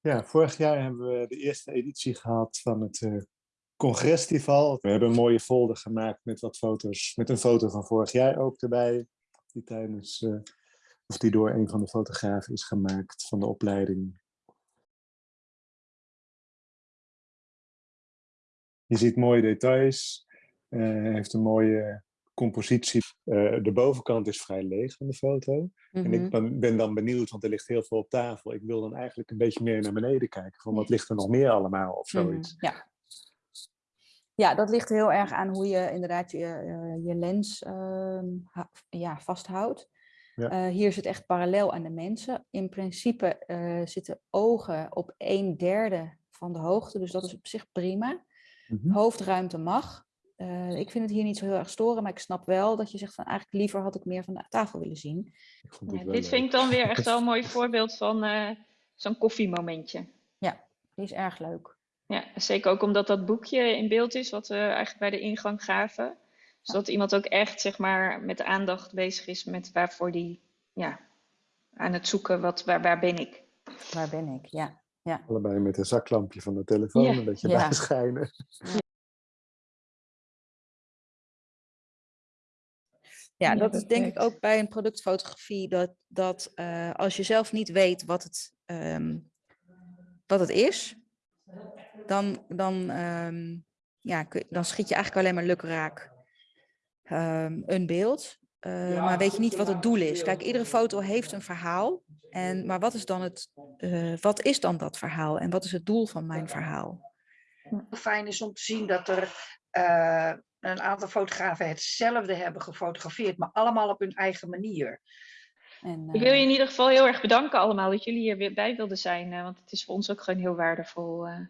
Ja, vorig jaar hebben we de eerste editie gehad van het uh, Congresfestival. We hebben een mooie folder gemaakt met wat foto's, met een foto van vorig jaar ook erbij. Die tijdens, uh, of die door een van de fotografen is gemaakt van de opleiding. Je ziet mooie details. Uh, heeft een mooie compositie. Uh, de bovenkant is vrij leeg van de foto. Mm -hmm. En ik Mhm. ben, ben, dan benieuwd, want er ligt heel veel op tafel. Ik wil dan eigenlijk een beetje meer naar beneden kijken. Van wat ligt er nog meer allemaal of zoiets. Mm, ja. ja, dat ligt heel erg aan hoe je inderdaad je, uh, je lens uh, ja, vasthoudt. Ja. Uh, hier zit echt parallel aan de mensen. In principe uh, zitten ogen op een derde van de hoogte, dus dat is op zich prima. Mm -hmm. Hoofdruimte mag. Uh, ik vind het hier niet zo heel erg storen, maar ik snap wel dat je zegt van eigenlijk liever had ik meer van de tafel willen zien. Ja, dit leuk. vind ik dan weer echt wel een mooi voorbeeld van uh, zo'n koffiemomentje. Ja, die is erg leuk. Ja, zeker ook omdat dat boekje in beeld is, wat we eigenlijk bij de ingang gaven. Zodat iemand ook echt zeg maar met aandacht bezig is met waarvoor die ja, aan het zoeken, wat, waar, waar ben ik? Waar ben ik, ja. ja. Allebei met een zaklampje van de telefoon ja. een beetje ja. bijschijnen. Ja. Dat is denk ik ook bij een productfotografie dat, dat uh, als je zelf niet weet wat het, um, wat het is, dan, dan, um, ja, dan schiet je eigenlijk alleen maar lukraak um, een beeld. Uh, ja, maar weet je niet wat het doel is. Kijk, iedere foto heeft een verhaal. En, maar wat is, dan het, uh, wat is dan dat verhaal? En wat is het doel van mijn verhaal? Fijn is om te zien dat er uh, een aantal fotografen hetzelfde hebben gefotografeerd, maar allemaal op hun eigen manier. En, uh... Ik wil je in ieder geval heel erg bedanken allemaal dat jullie hier weer bij wilden zijn, uh, want het is voor ons ook gewoon heel waardevol. Uh...